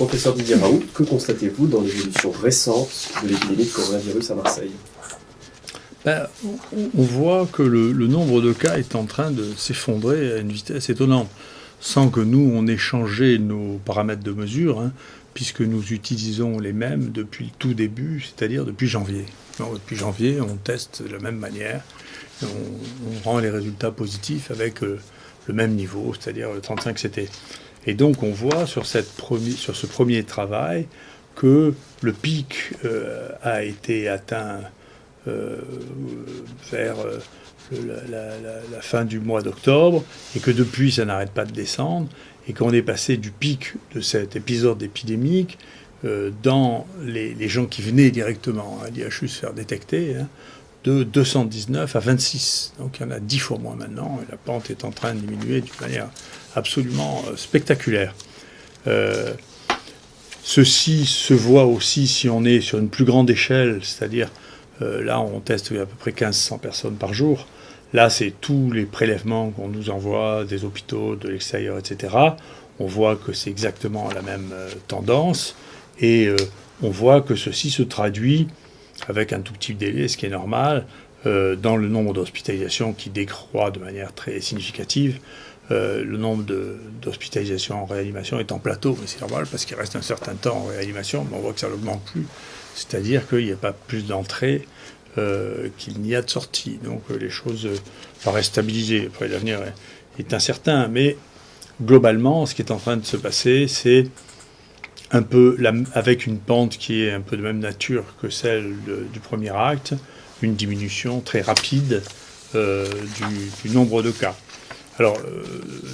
Professeur Didier Raoult, que constatez-vous dans l'évolution récente de l'épidémie de coronavirus à Marseille? Ben, on voit que le, nombre de cas est en train de s'effondrer à une vitesse étonnante, sans que nous, on ait changé nos paramètres de mesure, hein, puisque nous utilisons les mêmes depuis le tout début, c'est-à-dire depuis janvier. depuis janvier, on teste de la même manière, on, rend les résultats positifs avec euh, le même niveau, c'est-à-dire le 35 CT. Et donc on voit sur, ce premier travail que le pic euh, a été atteint euh, vers euh, la, fin du mois d'octobre, et que depuis ça n'arrête pas de descendre, et qu'on est passé du pic de cet épisode épidémique dans les, gens qui venaient directement à l'IHU se faire détecter, hein, de 219 à 26. Donc il y en a 10 fois moins maintenant, et la pente est en train de diminuer d'une manière absolument euh, spectaculaire. Euh, ceci se voit aussi si on est sur une plus grande échelle, c'est-à-dire euh, là on teste à peu près 1500 personnes par jour. Là c'est tous les prélèvements qu'on nous envoie des hôpitaux, de l'extérieur, etc. On voit que c'est exactement la même tendance et on voit que ceci se traduit avec un tout petit délai, ce qui est normal, dans le nombre d'hospitalisations qui décroît de manière très significative. Euh, le nombre d'hospitalisations en réanimation est en plateau, mais c'est normal parce qu'il reste un certain temps en réanimation, mais on voit que ça n'augmente plus. C'est-à-dire qu'il n'y a pas plus d'entrées euh, qu'il n'y a de sorties. Donc euh, les choses paraissent stabilisées. Après, l'avenir est, incertain, mais globalement, ce qui est en train de se passer, c'est un peu avec une pente qui est un peu de même nature que celle du premier acte, une diminution très rapide du nombre de cas. Alors, euh,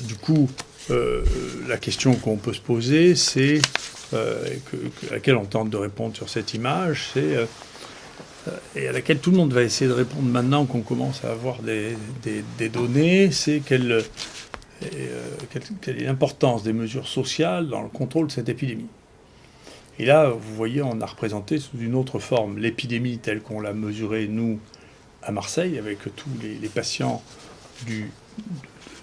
du coup, euh, la question qu'on peut se poser, c'est, euh, à laquelle on tente de répondre sur cette image, c'est, et à laquelle tout le monde va essayer de répondre maintenant qu'on commence à avoir des, données, c'est quelle, quelle, est l'importance des mesures sociales dans le contrôle de cette épidémie. Et là, vous voyez, on a représenté sous une autre forme l'épidémie telle qu'on l'a mesurée, nous, à Marseille, avec tous les patients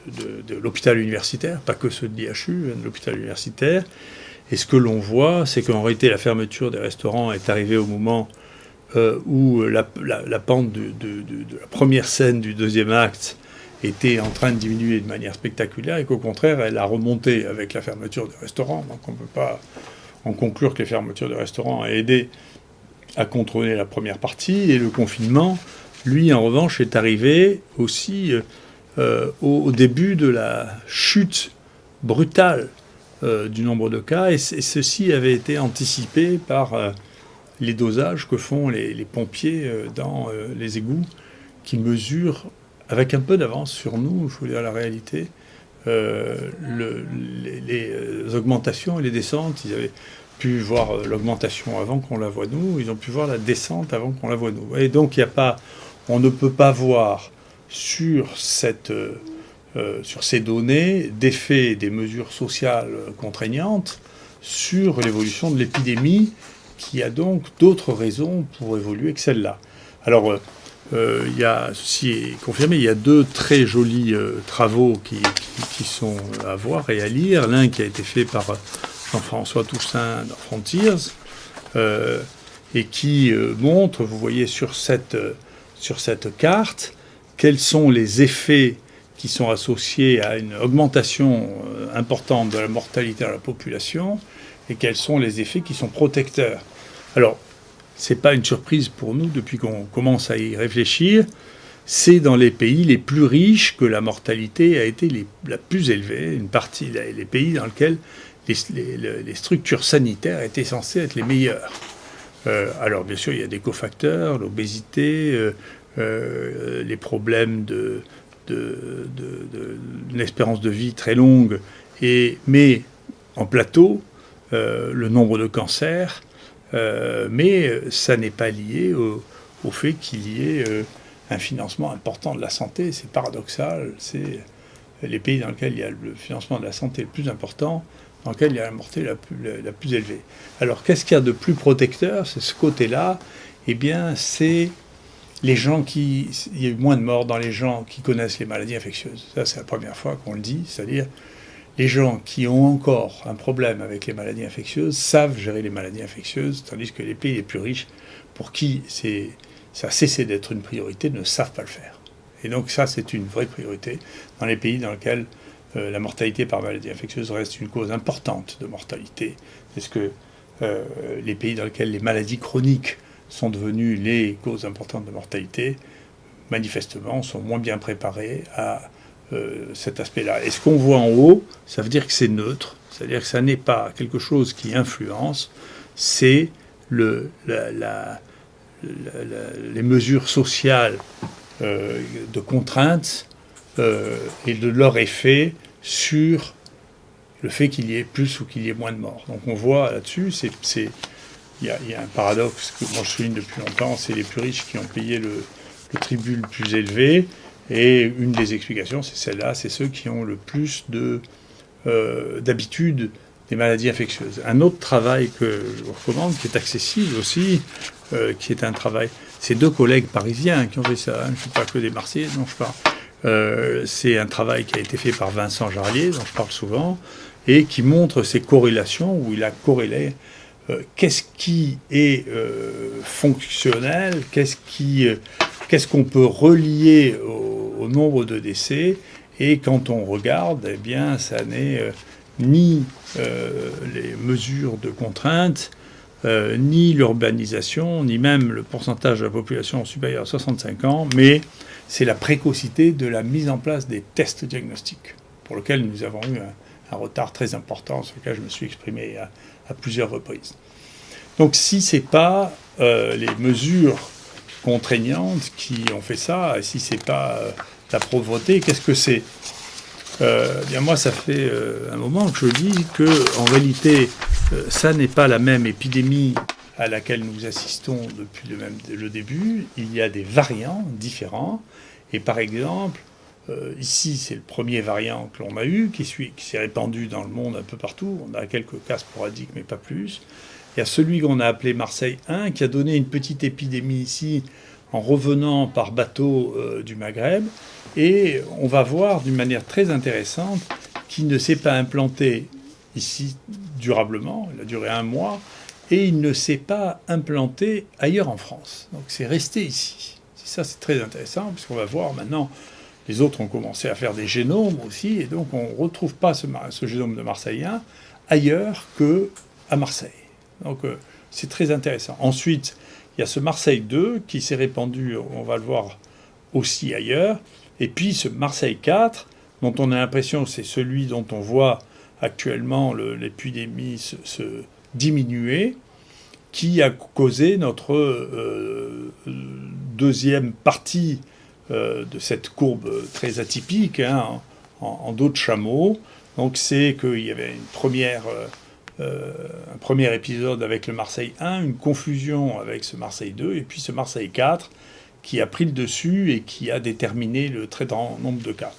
de, l'hôpital universitaire, pas que ceux de l'IHU, hein, de l'hôpital universitaire. Et ce que l'on voit, c'est qu'en réalité, la fermeture des restaurants est arrivée au moment euh, où la, pente de, la première scène du deuxième acte était en train de diminuer de manière spectaculaire et qu'au contraire, elle a remonté avec la fermeture des restaurants. Donc on ne peut pas en conclure que les fermetures de restaurants ont aidé à contrôler la première partie. Et le confinement, lui, en revanche, est arrivé aussi... Euh, euh, au, début de la chute brutale euh, du nombre de cas, et, ceci avait été anticipé par les dosages que font les, pompiers dans les égouts, qui mesurent avec un peu d'avance sur nous, je vous dire la réalité, le, les, augmentations et les descentes. Ils avaient pu voir l'augmentation avant qu'on la voie nous, ils ont pu voir la descente avant qu'on la voie nous. Et donc il a pas, on ne peut pas voir sur, cette, euh, euh, sur ces données d'effets des mesures sociales contraignantes sur l'évolution de l'épidémie, qui a donc d'autres raisons pour évoluer que celle-là. Alors, euh, il y a, ceci est confirmé, il y a deux très jolis travaux qui, sont à voir et à lire. L'un qui a été fait par Jean-François Toussaint dans Frontiers, et qui montre, vous voyez sur cette, sur cette carte, quels sont les effets qui sont associés à une augmentation euh, importante de la mortalité de la population et quels sont les effets qui sont protecteurs. Alors, ce n'est pas une surprise pour nous depuis qu'on commence à y réfléchir. C'est dans les pays les plus riches que la mortalité a été la plus élevée, une partie, les pays dans lesquels les, structures sanitaires étaient censées être les meilleures. Euh, alors bien sûr, il y a des cofacteurs, l'obésité, euh, euh, les problèmes de, espérance de vie très longue, et, mais en plateau, le nombre de cancers, euh, mais ça n'est pas lié au, fait qu'il y ait un financement important de la santé. C'est paradoxal, c'est les pays dans lesquels il y a le financement de la santé le plus important, dans lesquels il y a la mortalité la plus, la plus élevée. Alors qu'est-ce qu'il y a de plus protecteur? C'est ce côté-là, eh bien c'est les gens qui... Il y a eu moins de morts dans les gens qui connaissent les maladies infectieuses. Ça, c'est la première fois qu'on le dit. C'est-à-dire, les gens qui ont encore un problème avec les maladies infectieuses savent gérer les maladies infectieuses, tandis que les pays les plus riches, pour qui ça a cessé d'être une priorité, ne savent pas le faire. Et donc ça, c'est une vraie priorité dans les pays dans lesquels euh, la mortalité par maladie infectieuse reste une cause importante de mortalité. Est-ce que euh, les pays dans lesquels les maladies chroniques sont devenues les causes importantes de mortalité, manifestement, sont moins bien préparés à euh, cet aspect-là. Et ce qu'on voit en haut, ça veut dire que c'est neutre, c'est-à-dire que ça n'est pas quelque chose qui influence, c'est le, les mesures sociales euh, de contraintes euh, et de leur effet sur le fait qu'il y ait plus ou qu'il y ait moins de morts. Donc on voit là-dessus, il y, a un paradoxe que moi je souligne depuis longtemps, c'est les plus riches qui ont payé le tribut le plus élevé, et une des explications, c'est celle-là, c'est ceux qui ont le plus de euh, d'habitude des maladies infectieuses. Un autre travail que je vous recommande, qui est accessible aussi, euh, qui est un travail, c'est deux collègues parisiens qui ont fait ça, hein, je ne suis pas que des Marseillais dont je parle. Euh, c'est un travail qui a été fait par Vincent Jarlier, dont je parle souvent, et qui montre ces corrélations, où il a corrélé qu'est-ce qui est fonctionnel, qu'est-ce qui qu'est-ce qu'on peut relier au, nombre de décès Et quand on regarde, eh bien, ça n'est euh, ni euh, les mesures de contrainte, euh, ni l'urbanisation, ni même le pourcentage de la population supérieure à 65 ans, mais c'est la précocité de la mise en place des tests diagnostiques, pour lequel nous avons eu un, retard très important, sur lequel je me suis exprimé à, à plusieurs reprises. Donc si ce n'est pas les mesures contraignantes qui ont fait ça. Si c'est pas euh, la pauvreté, qu'est-ce que c'est? Euh, bien moi, ça fait euh, un moment que je dis que en réalité, ça n'est pas la même épidémie à laquelle nous assistons depuis le, début. Il y a des variants différents. Et par exemple, ici, c'est le premier variant que l'on a eu, qui, qui s'est répandu dans le monde un peu partout. On a quelques cas sporadiques, mais pas plus. Il y a celui qu'on a appelé Marseille 1, qui a donné une petite épidémie ici en revenant par bateau euh, du Maghreb. Et on va voir d'une manière très intéressante qu'il ne s'est pas implanté ici durablement, il a duré un mois, et il ne s'est pas implanté ailleurs en France. Donc c'est resté ici. Ça, c'est très intéressant, puisqu'on va voir maintenant, les autres ont commencé à faire des génomes aussi, et donc on ne retrouve pas ce, génome de Marseille 1 ailleurs que à Marseille. Donc euh, c'est très intéressant. Ensuite, il y a ce Marseille 2 qui s'est répandu, on va le voir aussi ailleurs. Et puis ce Marseille 4, dont on a l'impression c'est celui dont on voit actuellement l'épidémie se, diminuer, qui a causé notre euh, deuxième partie euh, de cette courbe très atypique, hein, en, dos de chameau. Donc c'est qu'il y avait une première euh, un premier épisode avec le Marseille 1, une confusion avec ce Marseille 2, et puis ce Marseille 4 qui a pris le dessus et qui a déterminé le très grand nombre de cas.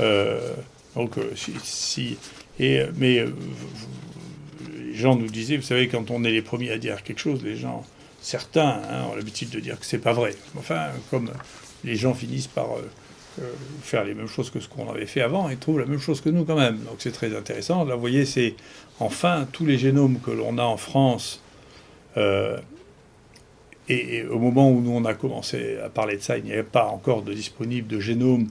Euh, donc, euh, si, et, mais les gens nous disaient, vous savez, quand on est les premiers à dire quelque chose, les gens, certains hein, ont l'habitude de dire que c'est pas vrai. Enfin, comme les gens finissent par faire les mêmes choses que ce qu'on avait fait avant, ils trouvent la même chose que nous quand même. Donc c'est très intéressant. Là, vous voyez, c'est enfin tous les génomes que l'on a en France. Euh, et, au moment où nous on a commencé à parler de ça, il n'y avait pas encore de disponible de génome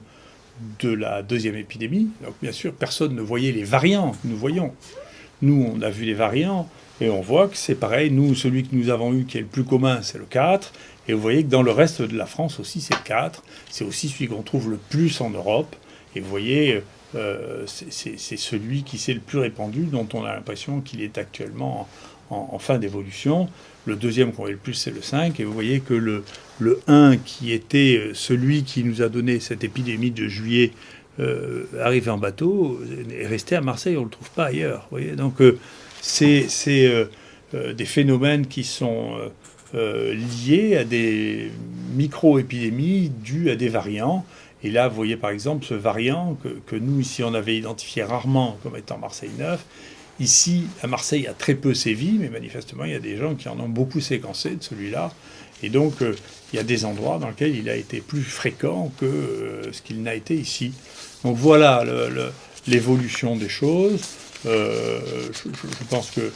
de la deuxième épidémie. Donc bien sûr, personne ne voyait les variants que nous voyons. Nous, on a vu les variants et on voit que c'est pareil. Nous, celui que nous avons eu qui est le plus commun, c'est le 4. Et vous voyez que dans le reste de la France aussi, c'est 4. C'est aussi celui qu'on trouve le plus en Europe. Et vous voyez, euh, c'est celui qui s'est le plus répandu, dont on a l'impression qu'il est actuellement en, fin d'évolution. Le deuxième qu'on voit le plus, c'est le 5. Et vous voyez que le, le 1, qui était euh, celui qui nous a donné cette épidémie de juillet, euh, arrivé en bateau, est resté à Marseille. On ne le trouve pas ailleurs. Voyez? Donc, c'est des phénomènes qui sont euh, liées à des micro-épidémies dues à des variants. Et là, vous voyez par exemple ce variant que, nous, ici, on avait identifié rarement comme étant Marseille 9. Ici, à Marseille, a très peu sévi, mais manifestement, il y a des gens qui en ont beaucoup séquencé de celui-là. Et donc, euh, il y a des endroits dans lesquels il a été plus fréquent que euh, ce qu'il n'a été ici. Donc voilà l'évolution des choses. je, pense que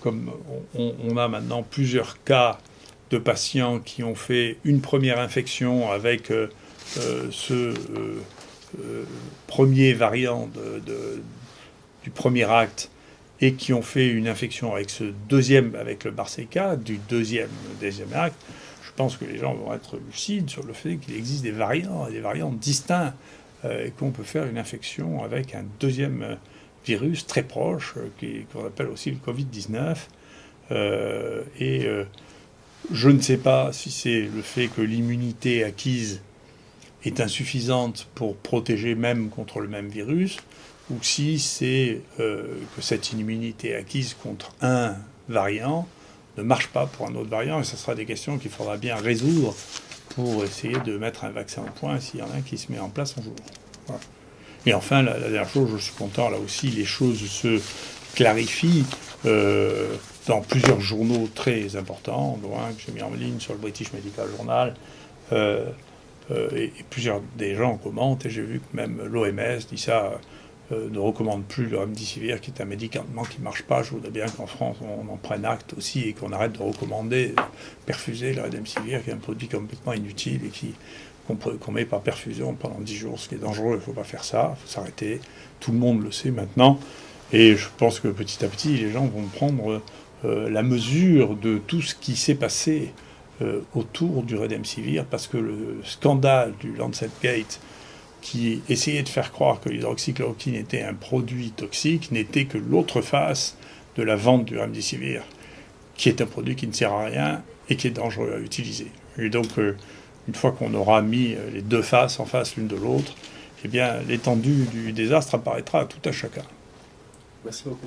comme on, a maintenant plusieurs cas de patients qui ont fait une première infection avec ce premier variant du premier acte et qui ont fait une infection avec ce deuxième, avec le Barseca, du deuxième, deuxième acte, je pense que les gens vont être lucides sur le fait qu'il existe des variants, des variants distincts, euh, et qu'on peut faire une infection avec un deuxième euh, virus très proche, euh, qu'on appelle aussi le Covid-19. et je ne sais pas si c'est le fait que l'immunité acquise est insuffisante pour protéger même contre le même virus, ou si c'est euh, que cette immunité acquise contre un variant ne marche pas pour un autre variant, et ce sera des questions qu'il faudra bien résoudre pour essayer de mettre un vaccin au point s'il y en a un qui se met en place un jour. Et enfin, la, dernière chose, je suis content, là aussi, les choses se clarifient euh, dans plusieurs journaux très importants, dont un que j'ai mis en ligne sur le British Medical Journal. Euh, et, plusieurs des gens commentent, et j'ai vu que même l'OMS dit ça euh, ne recommande plus le remdesivir, qui est un médicament qui ne marche pas. Je voudrais bien qu'en France, on en prenne acte aussi et qu'on arrête de recommander, perfuser le remdesivir, qui est un produit complètement inutile et qui qu'on met par perfusion pendant 10 jours, ce qui est dangereux. Il ne faut pas faire ça, il faut s'arrêter. Tout le monde le sait maintenant. Et je pense que petit à petit, les gens vont prendre euh, la mesure de tout ce qui s'est passé euh, autour du Redemsivir, parce que le scandale du Lancet Gate qui essayait de faire croire que l'hydroxychloroquine était un produit toxique n'était que l'autre face de la vente du remdesivir, qui est un produit qui ne sert à rien et qui est dangereux à utiliser. Et donc, euh, une fois qu'on aura mis euh, les deux faces en face l'une de l'autre, eh bien, l'étendue du désastre apparaîtra à tout à chacun. Merci beaucoup.